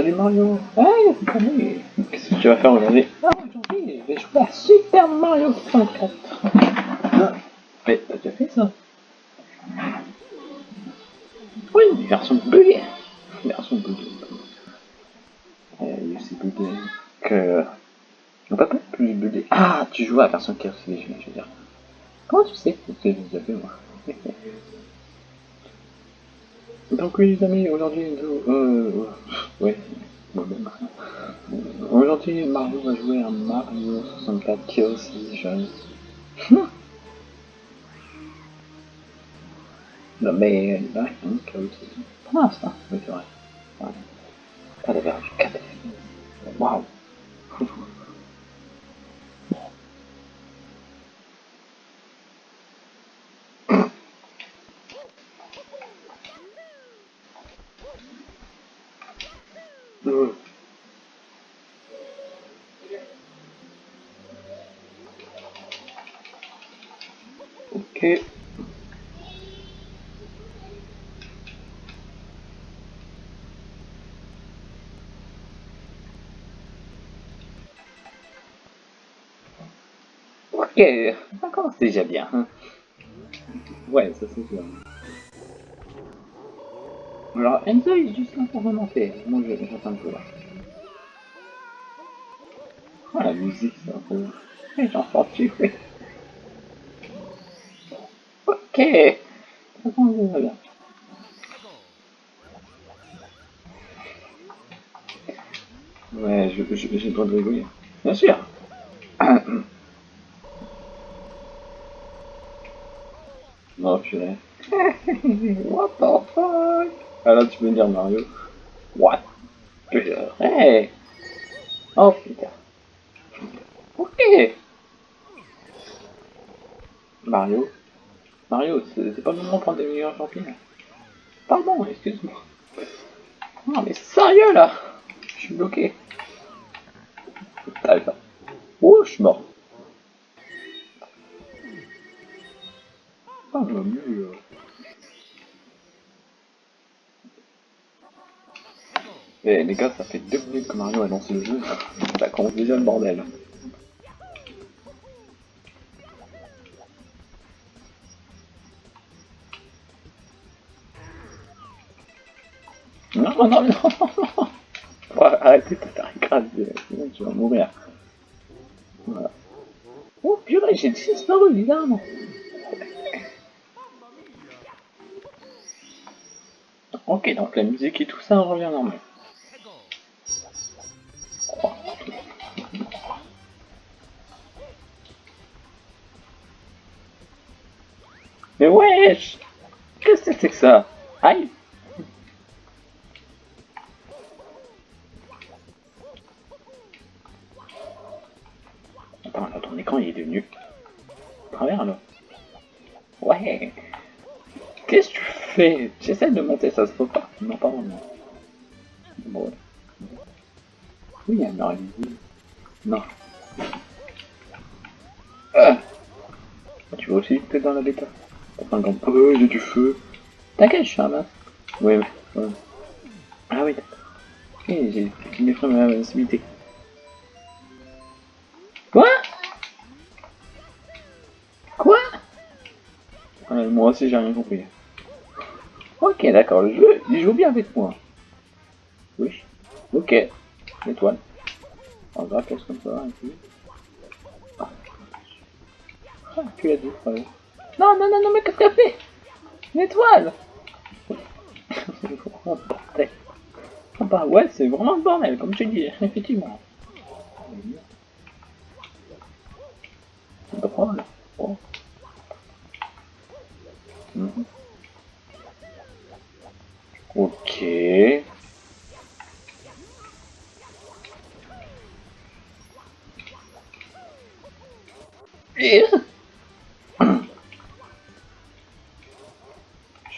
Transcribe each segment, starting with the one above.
Salut Mario. Hey, salut. Qu'est-ce que tu vas faire aujourd'hui? Ah, aujourd'hui, je vais jouer à Super Mario 64. Ah, mais t'as déjà fait ça? Oui, version buggée. Version buggée. Euh, c'est buggé que... On peut pas plus buggé. Ah, tu joues à la version Chaos je veux dire. Comment tu sais que j'ai déjà fait, moi? Donc oui les amis, aujourd'hui nous... Euh... Ouais, moi-même. Aujourd'hui Mario va jouer à Mario 64 Chaos Edition. non mais là, hein, Chaos Edition. Pour l'instant, oui c'est vrai. Ouais. Pas la version 4. Waouh Ok. Ok, ça commence déjà bien. Hein. Ouais, ça c'est sûr. Alors Enzo est juste là pour remonter. Moi j'attends peu là. Oh la musique c'est un peu... J'en sors tu Ok Ça va bien. Ouais, j'ai le droit de rigoler. Bien sûr Non, purée. What the fuck? Ah là, tu peux me dire Mario. What? Hey Oh putain. Ok Mario Mario, c'est pas le moment de prendre des meilleurs champignons. Pardon, excuse-moi. Non mais sérieux là Je suis bloqué. Putain. Oh, je suis mort. Ah, mieux. Eh les gars, ça fait deux minutes que Mario a lancé le jeu. Ça commence déjà le bordel. Non, non, non, non ouais, Arrêtez de faire sinon tu vas mourir. Voilà. Oh purée, j'ai disparu, évidemment Ok, donc la musique et tout ça revient normal. Qu'est-ce que c'est que ça? Aïe Attends, là, ton écran il est devenu... Travers là. Ouais Qu'est-ce que tu fais? J'essaie de monter, ça se peut pas. Non, pas vraiment. Bon. Oui, il y a Non. Ah. Tu vois aussi t'es dans la bêta? Enfin, quand... Oh, j'ai du feu. T'inquiète, je suis un masque. Oui, oui. Ah oui. Ok, j'ai une effraie ma invincibilité. Quoi Quoi Moi aussi, j'ai rien compris. Ok, d'accord, le jeu, il joue bien avec moi. Oui. Ok. L'étoile. En grave, comme ça, un peu. Ah, tu l'as dit, frère. Non, non, non, non, mais qu'est-ce qu'elle fait? Une étoile vraiment bordel. Ah bah ouais, c'est vraiment le bordel, comme tu dis, effectivement. C'est drôle. Oh. Ok.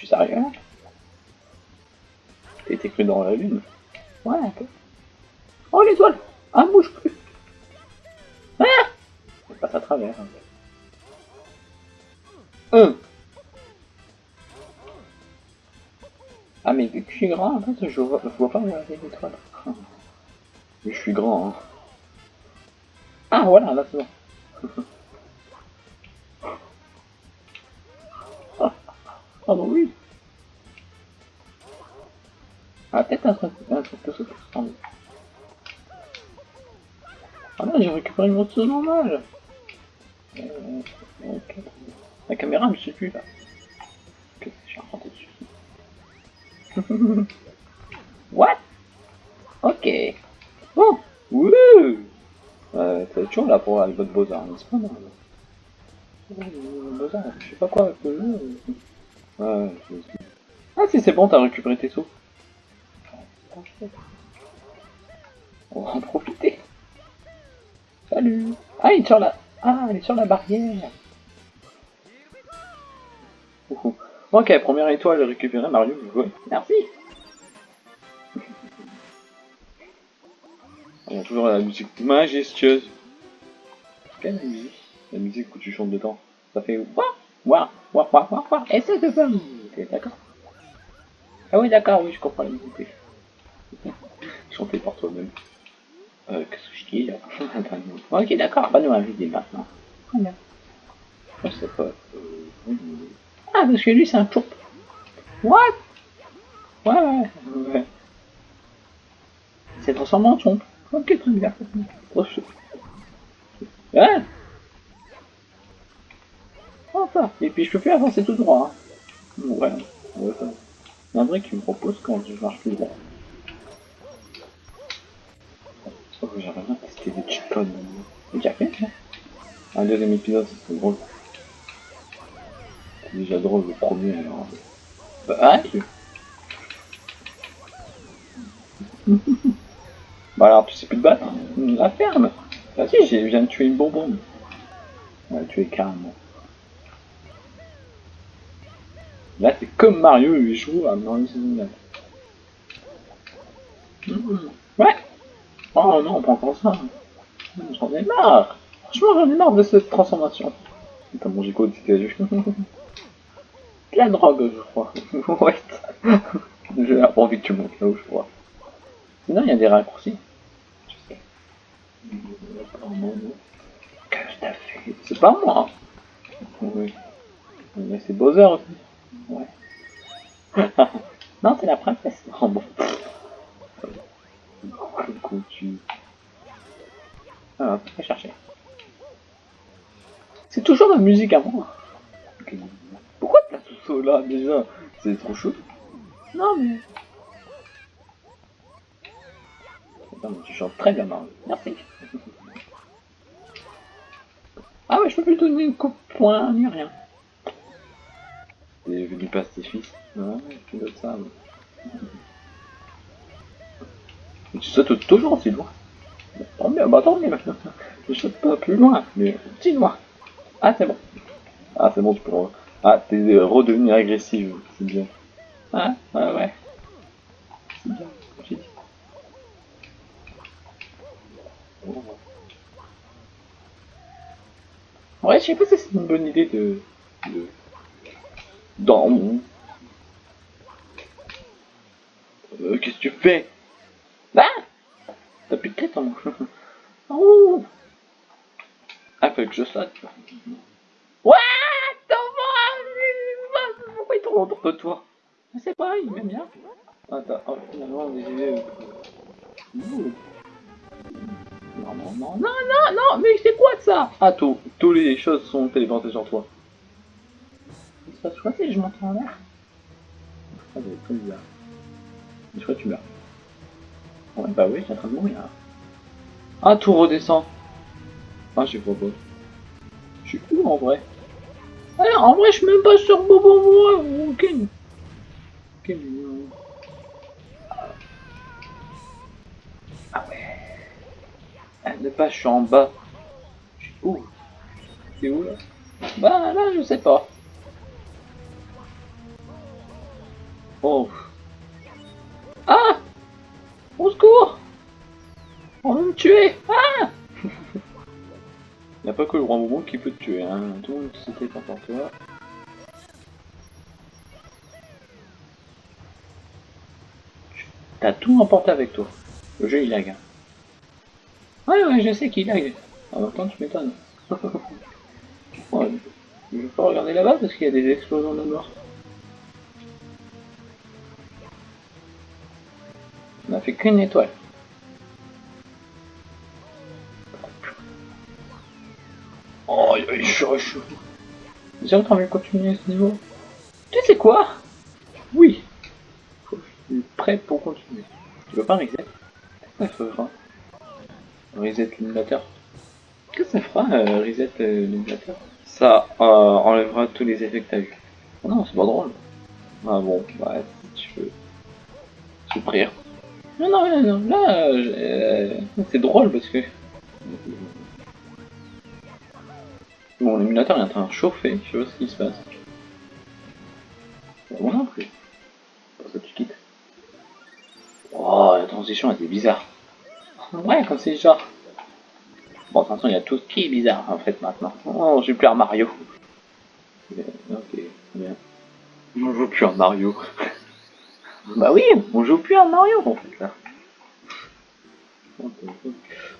Suis sérieux été cru dans la lune Ouais, un peu. Oh, l'étoile Ah, bouge plus Ah Elle passe à travers. Un. Ah mais vu que je suis grand, en fait, je vois, je vois pas où les étoiles. Mais je suis grand, hein. Ah voilà, là c'est bon. ah bah oui. Ah peut-être un truc, un truc de souffle. Ah là j'ai récupéré une moto normale. Euh, ok. La caméra me suit plus là. Qu'est-ce que je suis rentré dessus What? Ok. Bon. Wouh euh, C'est toujours là pour aller votre Beaux-Arts, n'est-ce pas non? Beaux-Arts, je sais pas quoi avec le jeu. Ouais, Ah si c'est bon, t'as récupéré tes sous. On va en profiter. Salut Ah, il est sur la... Ah, il est sur la barrière Ok, première étoile récupérée, Mario, vous Merci On a toujours la musique majestueuse. Quelle musique? La musique où tu chantes dedans. Ça fait Wouah Wouah Wouah Wouah Wouah Wouah Essaye de pas d'accord Ah oui, d'accord, oui, je comprends musique. Chanter par toi-même. Euh, qu'est-ce que je dis là? Ok, d'accord, pas nous inviter maintenant. Très Je sais pas. Euh... Ah, parce que lui, c'est un tour. What? Ouais, ouais, ouais. C'est transformé en chomp. Ok, très bien. Oh, hein et puis je peux plus avancer tout droit. Hein. Ouais, ouais, un vrai qui me propose quand je marche plus droit. Oh, j'aimerais bien tester des chipons. J'ai hein Un deuxième épisode, c'est drôle déjà drôle le premier alors. Bah, ah, bah alors tu sais plus te battre La ferme si, je viens de tuer une bonbonne. Ouais, tuer carrément. Là c'est comme Mario, il joue à Mario 69. Ouais Oh non, pas encore ça. J'en ai marre Franchement, j'en ai marre de cette transformation. T'as mangé quoi de la drogue, je crois. ouais. J'ai pas envie que tu montes là où je crois. Sinon, il y a des raccourcis. Qu'est-ce que t'as fait C'est pas moi. Oui. Mais c'est Bowser aussi. Ouais. non, c'est la princesse. Oh bon. Coucou, tu... Alors, on va chercher. C'est toujours la musique à moi. Pourquoi t'as tout ça là déjà? C'est trop chaud. Non mais... Attends, mais tu chantes très bien Mario. Merci. ah ouais, je peux plus donner une coupe point ni rien. T'es venu pacifiste. Ouais, tu veux ça. Mais... Tu sautes toujours aussi loin. Tant mieux, bah tant maintenant. Je saute pas plus loin, mais si loin. Ah c'est bon. Ah c'est bon, tu peux ah, t'es redevenu agressive, c'est bien. Ah, ouais, ouais. C'est bien, j'ai dit. Ouais, je sais pas si c'est une bonne idée de... Dans mon... Euh, qu'est-ce que tu fais? Ah T'as plus de tête en moi. oh Ah, faut que je saute. Ouais autour de toi? Je sais pas, il m'aime bien. Attends, oh, finalement, on est... Non, non, non, non, non, non, mais c'est quoi ça? Ah, tout, toutes les choses sont téléportées sur toi. Il se passe quoi si je monte en l'air Ah, c'est très bizarre. Je crois que tu meurs. Ouais, bah oui, j'ai en train de mourir. Ah, tout redescend. Ah, je sais pas. Je suis où en vrai? Ah, en vrai, je suis même pas sur Bobo moi, ok. Ok. Ah ouais. Ah, ne pas, je suis en bas. Je suis où? C'est où là? Bah là, je sais pas. Oh. Ah Au secours On va me tuer Ah il n'y a pas que le roi Momo qui peut te tuer, hein. Tout le monde c'était par toi. T'as tout emporté avec toi. Le jeu il lag. hein. Ouais, ouais, je sais qu'il lag. En même temps, tu m'étonnes. je vais pas regarder là-bas parce qu'il y a des explosions de mort. On a fait qu'une étoile. Oh, il est chaud. J'ai envie de continuer ce niveau. Tu sais quoi? Oui. Je suis prêt pour continuer. Tu veux pas reset? Ça fera Reset l'émulateur. Qu'est-ce que ça fera, euh, reset euh, Ça euh, enlèvera tous les effets que t'as eu. Non, c'est pas drôle. Ah bon, bah, si tu veux. Souffrir. Non, non, non, non, là, euh, c'est drôle parce que. Bon, l'émulateur est en train de chauffer, je sais pas ce qui se passe. Bon, non plus. Pour ça, tu quittes. Oh, la transition était bizarre. Ouais, comme c'est genre. Bon, de toute façon, il y a tout qui est bizarre en fait maintenant. Oh, je joue plus à Mario. Ok, bien. On joue plus à Mario. Bah oui, on joue plus à Mario en fait là.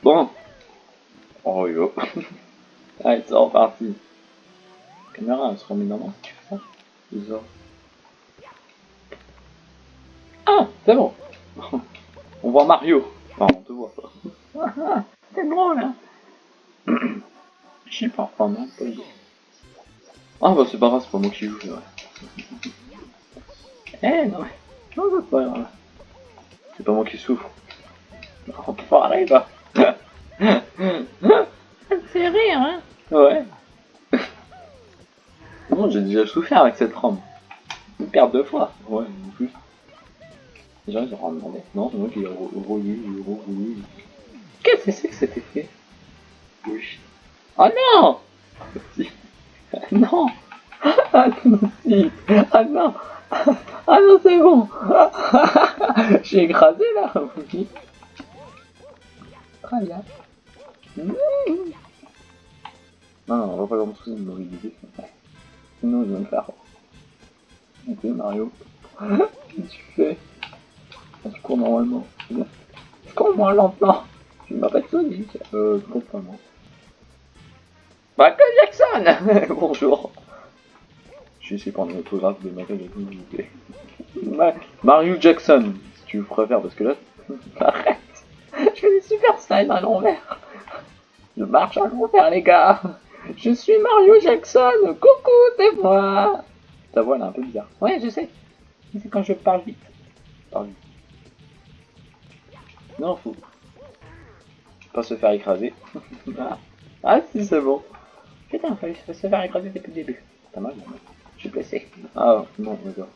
Bon. Oh yo. Allez, c'est reparti. La caméra, elle se remet normalement si tu fais ça. Bizarre. Ah, c'est bon. On voit Mario. Enfin, on te voit pas. c'est drôle, hein. Je sais pas, non, pas idée. Ah bah c'est pas grave, c'est pas moi qui joue, c'est vrai. Eh non, non, c'est pas grave. C'est pas moi qui souffre. On peut bah. Ça te fait rire, hein Ouais. Non, j'ai déjà souffert avec cette ROM. Une perte de fois. Ouais, en plus. Les gens ils auront demandé. Non, c'est moi qui ai rouillé, j'ai rouillé. Qu'est-ce que c'est que cet effet? Oui. Oh non Si. Non Ah non, Ah non Ah non, c'est bon J'ai écrasé là Oui. Très bien. Mmh. Non, non, on va pas commencer une mauvaise idée. Sinon, je vais me faire. Ok, Mario. Qu'est-ce que tu fais? Tu cours normalement. Je cours moins lentement. Tu m'as pas de Sonic. Euh, complètement. Michael Jackson Bonjour. Je suis ici pour un autographe de Michael Jackson, s'il vous plaît. Ma- Mario Jackson, si tu préfères, parce que là, arrête. Je fais des super slides à l'envers. Je marche à l'envers, les gars. Je suis Mario Jackson. Coucou, c'est moi. Ta voix, elle est un peu bizarre. Ouais, je sais. C'est quand je parle vite. Parle vite. Non, faut pas se faire écraser. ah. ah, si, c'est bon. Putain, fallait se faire écraser depuis le début. Pas mal, non, mais suis blessé. Ah, non, d'accord.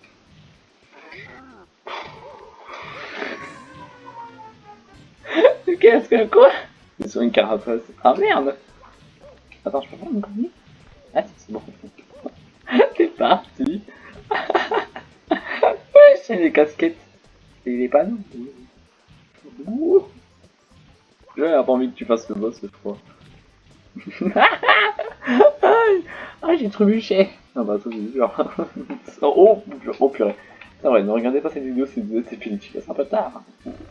Qu'est-ce que quoi? Ils sont une carapace. Ah merde Attends, je peux faire une connerie? Ah si, c'est bon. c'est parti Ouais, c'est les casquettes. Et les panneaux. Ouh. J'avais pas envie que tu fasses le boss fois. Aïe. ah, j'ai trébuché. Ah bah ça c'est oh, oh purée. C'est vrai, ne regardez pas cette vidéo, c'est punitif, c'est un peu tard.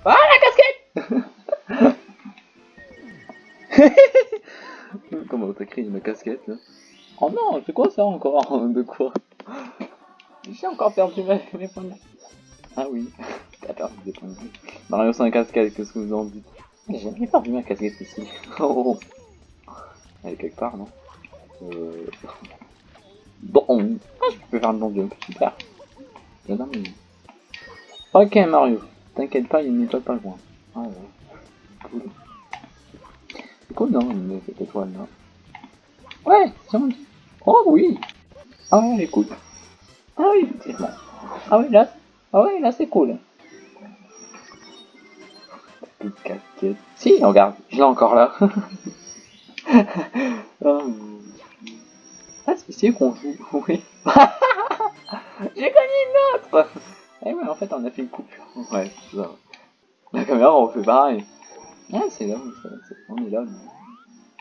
Ah la casquette Comment t'as créé ma casquette là Oh non, c'est quoi ça encore De quoi J'ai encore perdu mes, points de. Ah oui, t'as perdu des points de vie. Mario sans casquette, qu'est-ce que vous en dites J'ai jamais perdu ma casquette ici. Oh Elle est quelque part, non euh... Bon, je peux faire le bon jump, super. Mais- Ok Mario, t'inquiète pas, il y a une étoile pas loin. Ah ouais, cool. Cool non, une- cette étoile là. Ouais, c'est bon. Oh oui Ah ouais, elle est cool. Ah oui, effectivement. Ah oui, là, ah ouais, là c'est cool. Si, regarde, je l'ai encore là. Ah, c'est qu'on joue, oui. J'ai gagné une autre Eh ouais, en fait, on a fait une coupure. Ouais, c'est ça. La caméra, on fait pareil. Ah, c'est là, on est là. mais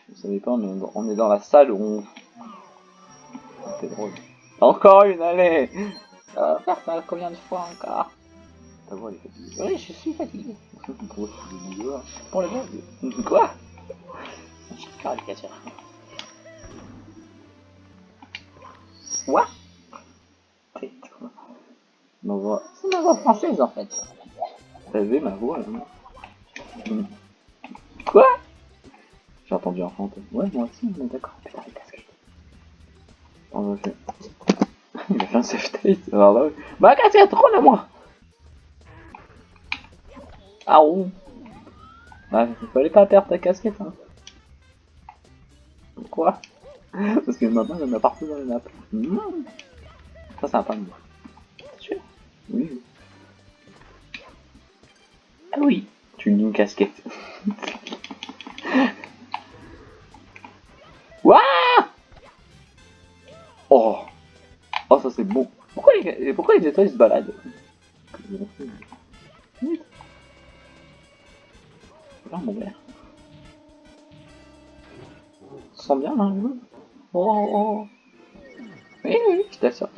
Vous savez pas, mais on est dans la salle où on... C'est drôle. Encore une, allez Ça va faire ça combien de fois encore? Ta voix elle est fatiguée. Oui, je suis fatigué. Pour, le blague. Quoi? Caricature. Quoi Ma voix. C'est ma voix française en fait. T'as vu ma voix là hmm. Quoi J'ai entendu un fantôme. Ouais, moi aussi, mais d'accord. Putain, les casquettes. On va faire. Il a fait un safe state. Alors là, bah, casquette, rends-la moi Ah, ouh. Bah, il fallait pas perdre ta casquette, hein. Pourquoi Parce que maintenant, il y en a partout dans les map. Mmh. Ça, ça va pas me C'est sûr Oui. Ah oui, tu une casquette. Waouh Oh Oh, ça c'est bon. Pourquoi les, pourquoi les étoiles se baladent Là, mon verre. Ça sent bien, là, Oh, oh. Oui, oui, je t'assure.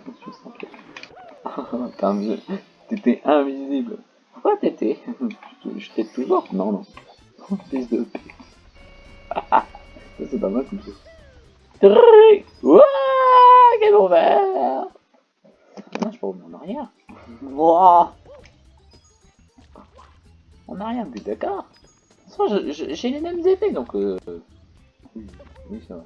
T'étais invisible. Pourquoi t'étais? Je t'ai toujours Non, non. Fils de p. Ça, c'est pas mal comme ça. Wouah Quel envers Non, je peux revenir en arrière. Wouah En arrière, mais d'accord. J'ai les mêmes effets, donc... Euh... Oui, ça va.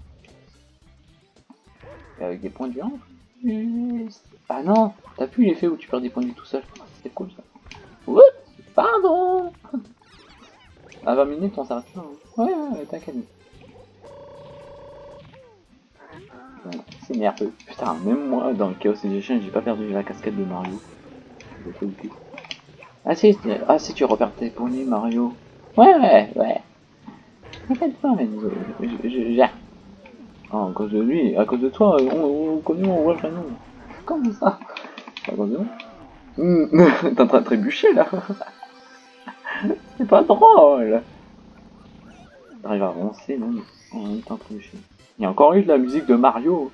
Avec des points de vue Ah non T'as plus l'effet où tu perds des points de tout seul. C'est cool ça. Oups Pardon À 20 minutes on s'arrête là. Hein. Ouais, ouais, t'inquiète. c'est nerveux. Putain, même moi dans le Chaos Edition, j'ai pas perdu la casquette de Mario. Ah si, ah si tu repères tes points Mario. Ouais, ouais, ouais. T'inquiète pas, mais je, je, je, Ah, à cause de lui, à cause de toi, on, on connaît mon voit le nom. Comment ça? À cause de moi mmh. T'es en train de trébucher là C'est pas drôle T'arrives à avancer même en même temps trébucher. Il y a encore eu de la musique de Mario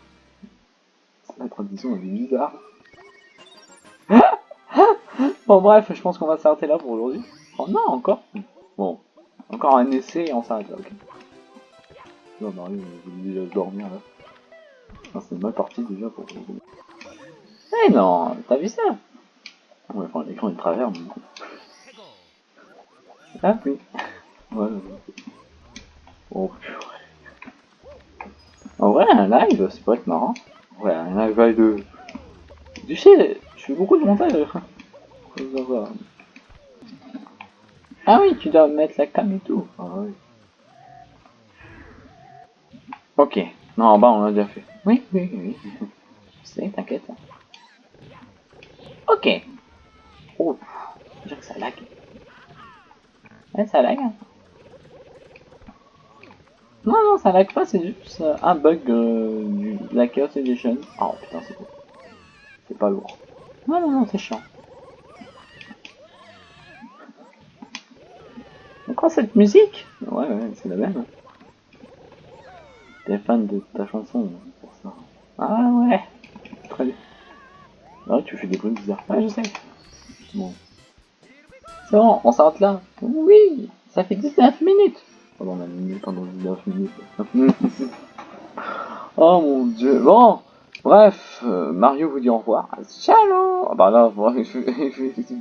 La tradition est bizarre. bon bref, je pense qu'on va s'arrêter là pour aujourd'hui. Oh non, encore Bon, encore un essai et on s'arrête là, ok. Non, Mario, je vais déjà dormir là. C'est mal parti déjà pour... Eh non, t'as vu ça? Ouais, enfin l'écran est travers, mais... Ah oui. Ouais. Oh purée. En vrai, un live, c'est pas être marrant. Ouais, un live de... Tu sais, je fais beaucoup de montage. Ah oui, tu dois mettre la cam et tout. Ah oui. Ok. Non, en bas, on l'a déjà fait. Oui, oui, oui. Sais, t'inquiète. Ok. Oh, je que ça lag. Ouais, ça lag. Hein. Non, non, ça lag pas, c'est juste un bug euh, de la Chaos Edition. Oh putain, c'est beau. C'est pas lourd. Non, non, non, c'est chiant. Encore cette musique? Ouais, ouais, c'est la même. T'es fan de ta chanson pour ça. Ah ouais Très bien. Ah, tu fais des bruits bizarres. Ouais, je sais. Bon. C'est bon, on s'arrête là. Oui Ça fait 19 minutes Pendant minute pendant 19 minutes. oh mon dieu. Bon Bref, euh, Mario vous dit au revoir. Ciao Ah bah là,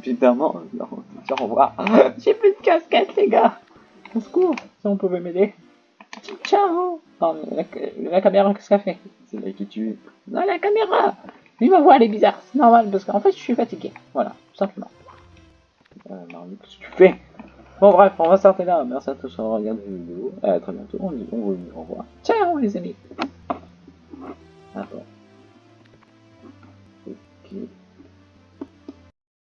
évidemment, non, au revoir. J'ai plus de casquette, les gars. Au secours, si on pouvait m'aider. Ciao non, la, caméra, qu'est-ce qu'elle fait? C'est là qui tue. Non, la caméra Lui, ma voix, elle est bizarre. C'est normal, parce qu'en fait, je suis fatigué. Voilà, tout simplement. Euh, qu'est-ce que tu fais? Bon, bref, on va s'arrêter là. Merci à tous d'avoir regardé la vidéo. À très bientôt. On dit au revoir. Ciao, les amis. Attends. Ok.